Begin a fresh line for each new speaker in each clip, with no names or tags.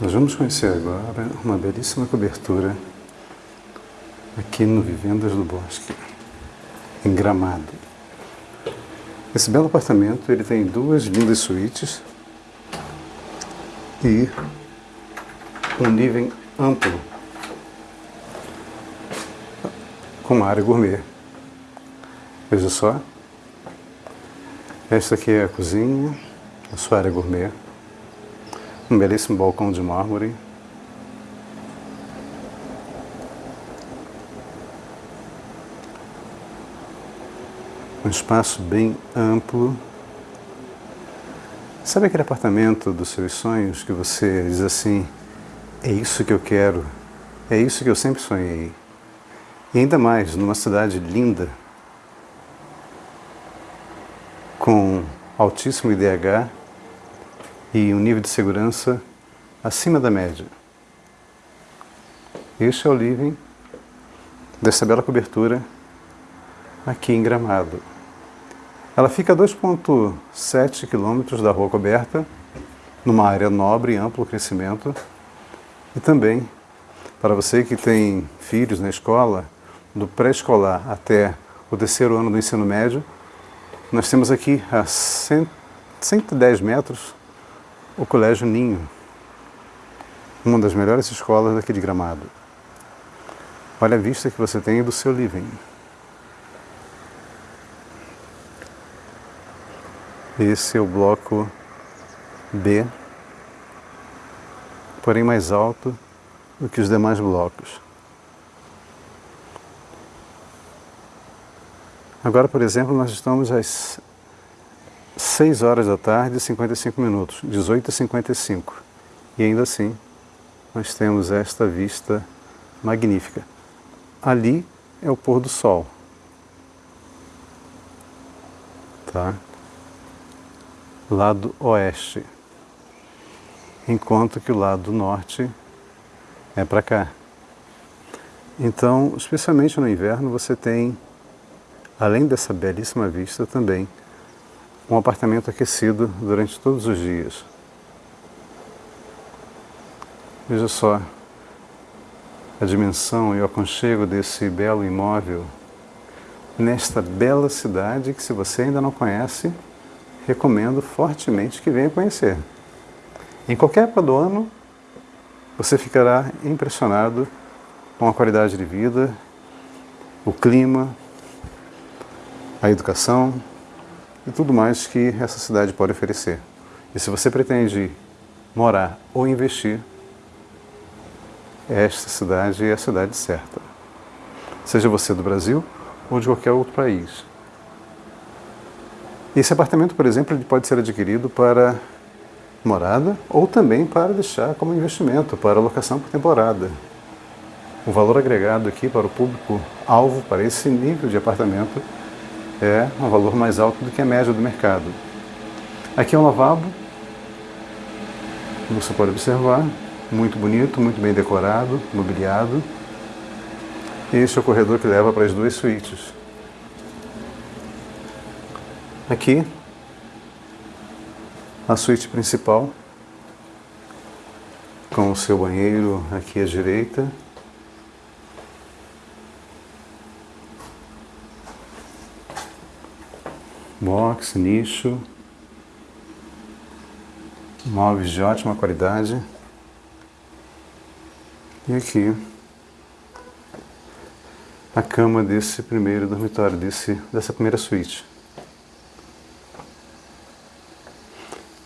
Nós vamos conhecer agora uma belíssima cobertura aqui no Vivendas do Bosque, em Gramado. Esse belo apartamento ele tem duas lindas suítes e um nível amplo com área gourmet. Veja só, esta aqui é a cozinha, a sua área gourmet. Um belíssimo balcão de mármore. Um espaço bem amplo. Sabe aquele apartamento dos seus sonhos que você diz assim, é isso que eu quero, é isso que eu sempre sonhei. E ainda mais, numa cidade linda, com altíssimo IDH, e um nível de segurança acima da média. Este é o living dessa bela cobertura aqui em Gramado. Ela fica a 2,7 quilômetros da rua coberta, numa área nobre e amplo crescimento, e também, para você que tem filhos na escola, do pré-escolar até o terceiro ano do ensino médio, nós temos aqui a 110 metros o Colégio Ninho, uma das melhores escolas daqui de Gramado. Olha a vista que você tem do seu living. Esse é o bloco B, porém mais alto do que os demais blocos. Agora, por exemplo, nós estamos às 6 horas da tarde e 55 minutos, 18 e 55. E ainda assim, nós temos esta vista magnífica. Ali é o pôr do sol. Tá? Lado oeste. Enquanto que o lado norte é para cá. Então, especialmente no inverno, você tem, além dessa belíssima vista, também um apartamento aquecido durante todos os dias. Veja só a dimensão e o aconchego desse belo imóvel nesta bela cidade que, se você ainda não conhece, recomendo fortemente que venha conhecer. Em qualquer época do ano, você ficará impressionado com a qualidade de vida, o clima, a educação, e tudo mais que essa cidade pode oferecer. E se você pretende morar ou investir, esta cidade é a cidade certa. Seja você do Brasil ou de qualquer outro país. Esse apartamento, por exemplo, ele pode ser adquirido para morada ou também para deixar como investimento, para locação por temporada. O valor agregado aqui para o público alvo para esse nível de apartamento é um valor mais alto do que a média do mercado. Aqui é um lavabo, você pode observar, muito bonito, muito bem decorado, mobiliado. Este é o corredor que leva para as duas suítes. Aqui, a suíte principal, com o seu banheiro aqui à direita, box, nicho, móveis de ótima qualidade. E aqui a cama desse primeiro dormitório, desse, dessa primeira suíte.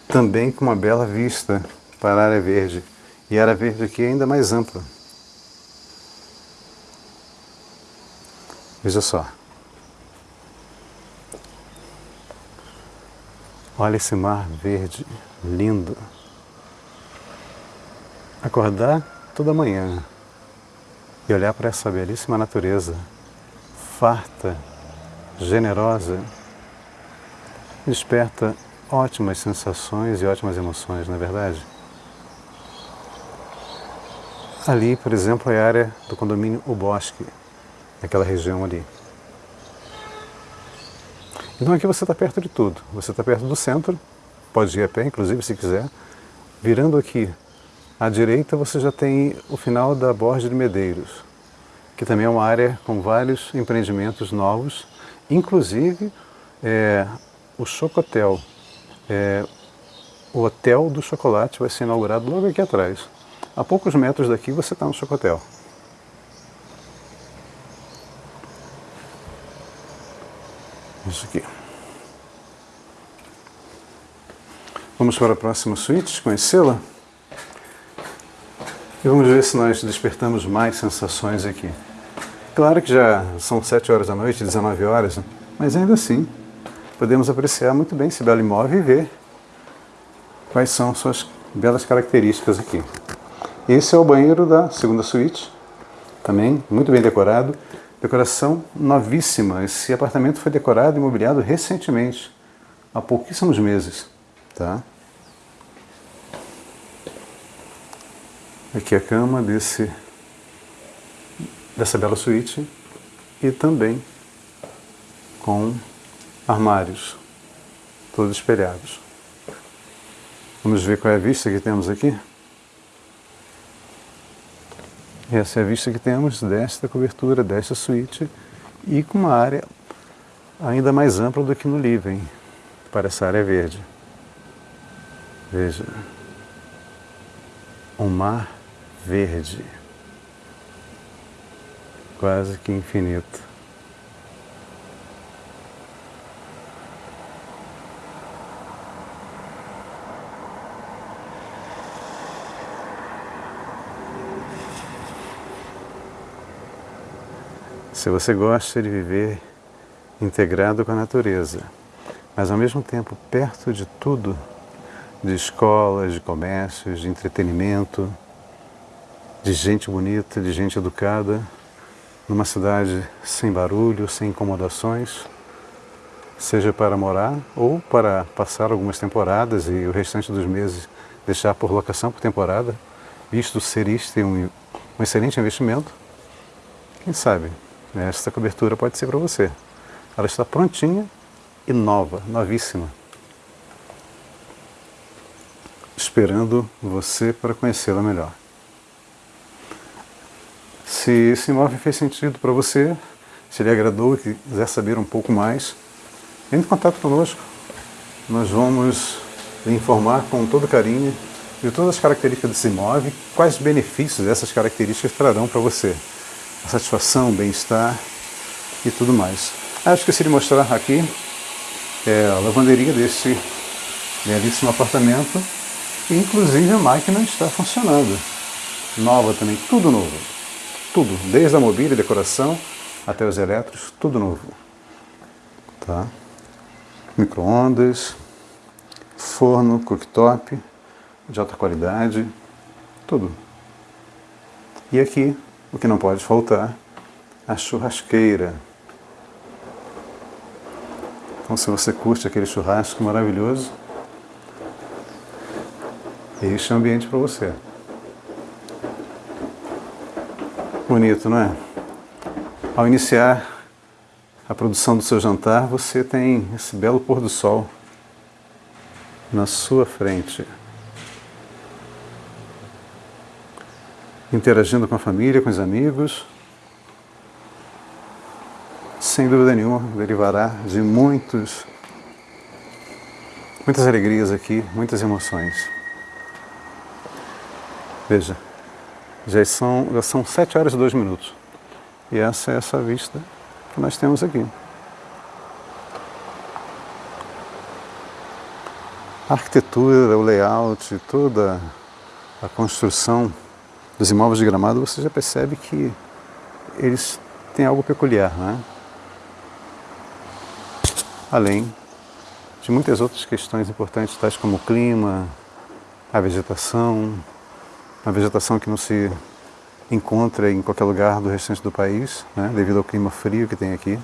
Também com uma bela vista para a área verde. E a área verde aqui é ainda mais ampla. Veja só. Olha esse mar verde, lindo. Acordar toda manhã e olhar para essa belíssima natureza, farta, generosa, desperta ótimas sensações e ótimas emoções, não é verdade? Ali, por exemplo, é a área do condomínio O Bosque, aquela região ali. Então aqui você está perto de tudo. Você está perto do centro, pode ir a pé, inclusive, se quiser. Virando aqui À direita você já tem o final da Borja de Medeiros, que também é uma área com vários empreendimentos novos, inclusive é, o Chocotel. É, o Hotel do Chocolate vai ser inaugurado logo aqui atrás. A poucos metros daqui você está no Chocotel. Isso aqui. Vamos para a próxima suíte, conhecê-la? E vamos ver se nós despertamos mais sensações aqui. Claro que já são 7 horas da noite, 19 horas, né? mas ainda assim podemos apreciar muito bem esse belo imóvel e ver quais são suas belas características aqui. Esse é o banheiro da segunda suíte, também muito bem decorado, decoração novíssima. Esse apartamento foi decorado e mobiliado recentemente, há pouquíssimos meses. Tá? Aqui a cama desse, dessa bela suíte e também com armários, todos espelhados. Vamos ver qual é a vista que temos aqui. Essa é a vista que temos desta cobertura, desta suíte, e com uma área ainda mais ampla do que no living, para essa área verde. Veja, um mar verde, quase que infinito. Se você gosta de viver integrado com a natureza, mas ao mesmo tempo perto de tudo, de escolas, de comércios, de entretenimento, de gente bonita, de gente educada, numa cidade sem barulho, sem incomodações, seja para morar ou para passar algumas temporadas e o restante dos meses deixar por locação por temporada, visto ser isto um, um excelente investimento, quem sabe esta cobertura pode ser para você. Ela está prontinha e nova, novíssima. Esperando você para conhecê-la melhor. Se esse imóvel fez sentido para você, se ele agradou e quiser saber um pouco mais, entre em contato conosco. Nós vamos lhe informar com todo carinho de todas as características desse imóvel, quais benefícios essas características trarão para você satisfação, bem-estar e tudo mais. Ah, esqueci de mostrar aqui é, a lavanderia desse belíssimo apartamento e inclusive a máquina está funcionando. Nova também, tudo novo. Tudo, desde a mobília, decoração até os elétricos, tudo novo. Tá? Micro-ondas, forno, cooktop, de alta qualidade, tudo. E aqui o que não pode faltar, a churrasqueira. Então, se você curte aquele churrasco maravilhoso, este é o ambiente para você. Bonito, não é? Ao iniciar a produção do seu jantar, você tem esse belo pôr do sol na sua frente. Interagindo com a família, com os amigos, sem dúvida nenhuma, derivará de muitos, muitas alegrias aqui, muitas emoções. Veja, já são, já são 7 horas e 2 minutos. E essa é essa vista que nós temos aqui. A arquitetura, o layout, toda a construção dos imóveis de gramado, você já percebe que eles têm algo peculiar, né? Além de muitas outras questões importantes, tais como o clima, a vegetação, a vegetação que não se encontra em qualquer lugar do restante do país, né? devido ao clima frio que tem aqui.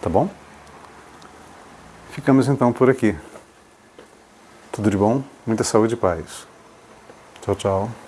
Tá bom? Ficamos então por aqui. Tudo de bom, muita saúde e paz. Tchau, tchau.